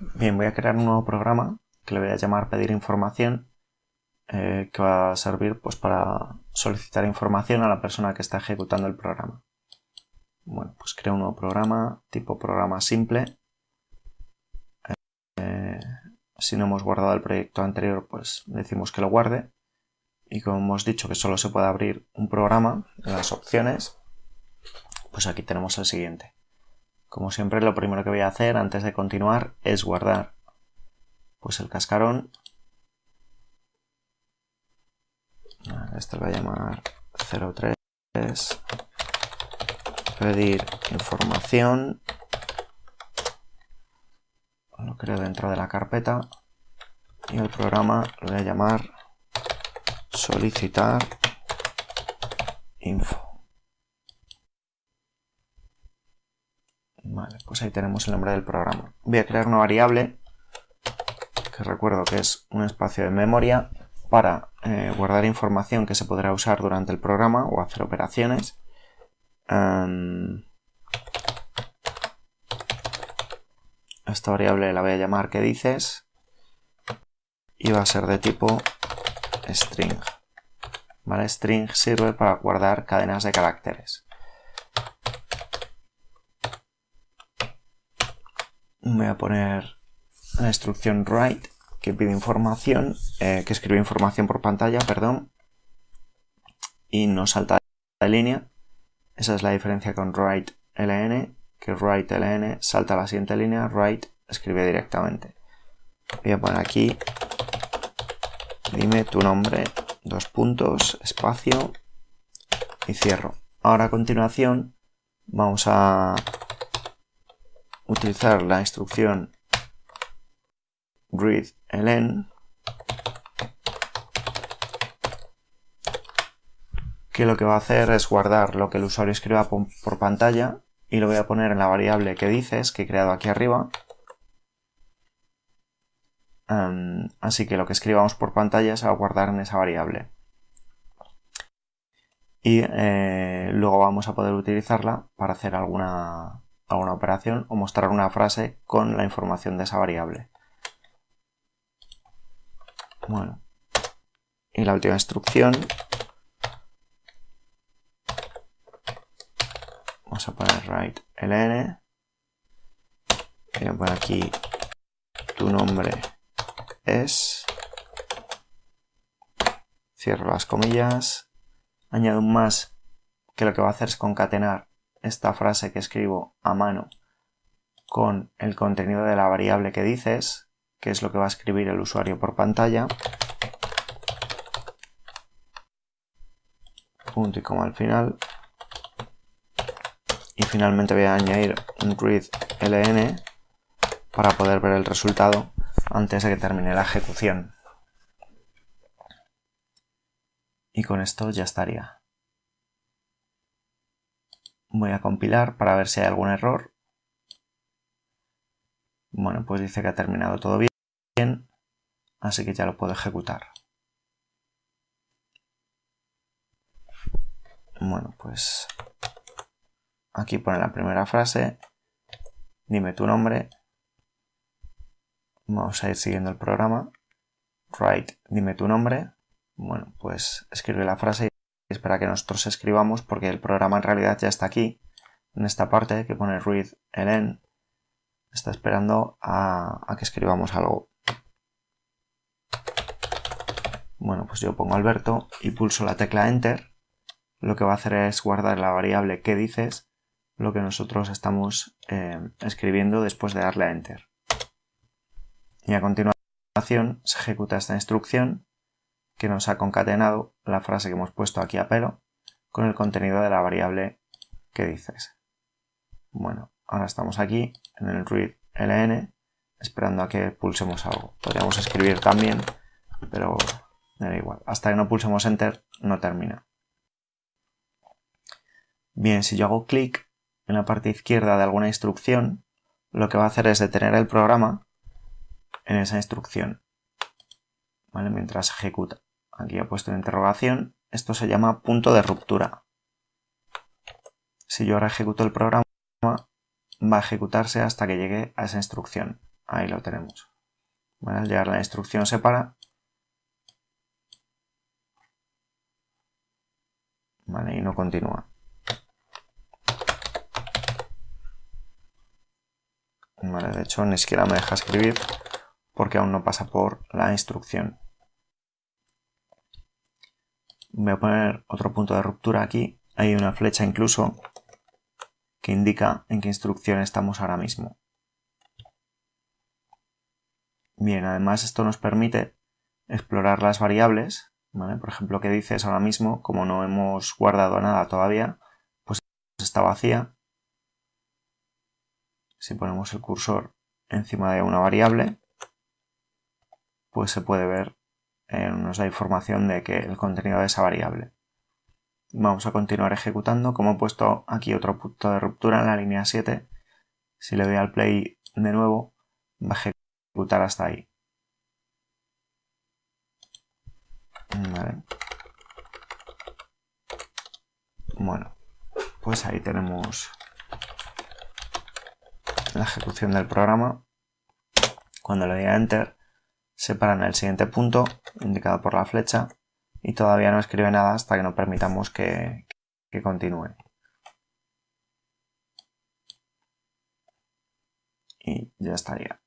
Bien, voy a crear un nuevo programa que le voy a llamar pedir información eh, que va a servir pues, para solicitar información a la persona que está ejecutando el programa. Bueno, pues creo un nuevo programa, tipo programa simple. Eh, si no hemos guardado el proyecto anterior, pues decimos que lo guarde. Y como hemos dicho que solo se puede abrir un programa en las opciones, pues aquí tenemos el siguiente. Como siempre, lo primero que voy a hacer antes de continuar es guardar pues el cascarón. Esto lo voy a llamar 03. Pedir información. Lo creo dentro de la carpeta. Y el programa lo voy a llamar solicitar info. Vale, pues ahí tenemos el nombre del programa. Voy a crear una variable, que recuerdo que es un espacio de memoria, para eh, guardar información que se podrá usar durante el programa o hacer operaciones. Em, esta variable la voy a llamar que dices y va a ser de tipo string. ¿Vale? String sirve para guardar cadenas de caracteres. Voy a poner la instrucción write que pide información, eh, que escribe información por pantalla, perdón, y no salta de línea. Esa es la diferencia con write ln, que write ln salta a la siguiente línea, write escribe directamente. Voy a poner aquí, dime tu nombre, dos puntos, espacio y cierro. Ahora a continuación vamos a utilizar la instrucción readLn que lo que va a hacer es guardar lo que el usuario escriba por, pantalla y lo voy a poner en la variable que dices que he creado aquí arriba. Así que lo que escribamos por pantalla se va a guardar en esa variable. Y eh, luego vamos a poder utilizarla para hacer alguna una operación o mostrar una frase con la información de esa variable. Bueno, y la última instrucción. Vamos a poner write ln. Voy a poner aquí tu nombre es. Cierro las comillas. Añado un más que lo que va a hacer es concatenar esta frase que escribo a mano con el contenido de la variable que dices, que es lo que va a escribir el usuario por pantalla. Punto y coma al final. Y finalmente voy a añadir un readLn para poder ver el resultado antes de que termine la ejecución. Y con esto ya estaría. Voy a compilar para ver si hay algún error. Bueno, pues dice que ha terminado todo bien, así que ya lo puedo ejecutar. Bueno, pues aquí pone la primera frase, dime tu nombre, vamos a ir siguiendo el programa, write, dime tu nombre, bueno, pues escribe la frase espera que nosotros escribamos porque el programa en realidad ya está aquí, en esta parte que pone read ln, está esperando a, que escribamos algo. Bueno, pues yo pongo Alberto y pulso la tecla Enter. Lo que va a hacer es guardar la variable que dices, lo que nosotros estamos eh, escribiendo después de darle a Enter. Y a continuación se ejecuta esta instrucción que nos ha concatenado la frase que hemos puesto aquí a pelo con el contenido de la variable que dices. Bueno, ahora estamos aquí en el read ln esperando a que pulsemos algo. Podríamos escribir también, pero da igual. Hasta que no pulsemos enter no termina. Bien, si yo hago clic en la parte izquierda de alguna instrucción, lo que va a hacer es detener el programa en esa instrucción, ¿vale? mientras ejecuta aquí he puesto una interrogación, esto se llama punto de ruptura. Si yo ahora ejecuto el programa, va a ejecutarse hasta que llegue a esa instrucción. ahí lo tenemos. al llegar la instrucción se para. Vale, y no continúa. Vale, de hecho ni siquiera me deja escribir porque aún no pasa por la instrucción. Voy a poner otro punto de ruptura aquí. Hay una flecha incluso que indica en qué instrucción estamos ahora mismo. Bien, además esto nos permite explorar las variables, por ejemplo, que dices ahora mismo, como no hemos guardado nada todavía, pues está vacía. Si ponemos el cursor encima de una variable, pues se puede ver, eh, nos da información de que el contenido de esa variable. Vamos a continuar ejecutando. Como he puesto aquí otro punto de ruptura en la línea 7, si le doy al play de nuevo, va a ejecutar hasta ahí. Bueno, pues ahí tenemos la ejecución del programa. Cuando le doy a Enter, se para en el siguiente punto, indicado por la flecha, y todavía no escribe nada hasta que no permitamos que, que continúe. Y ya estaría.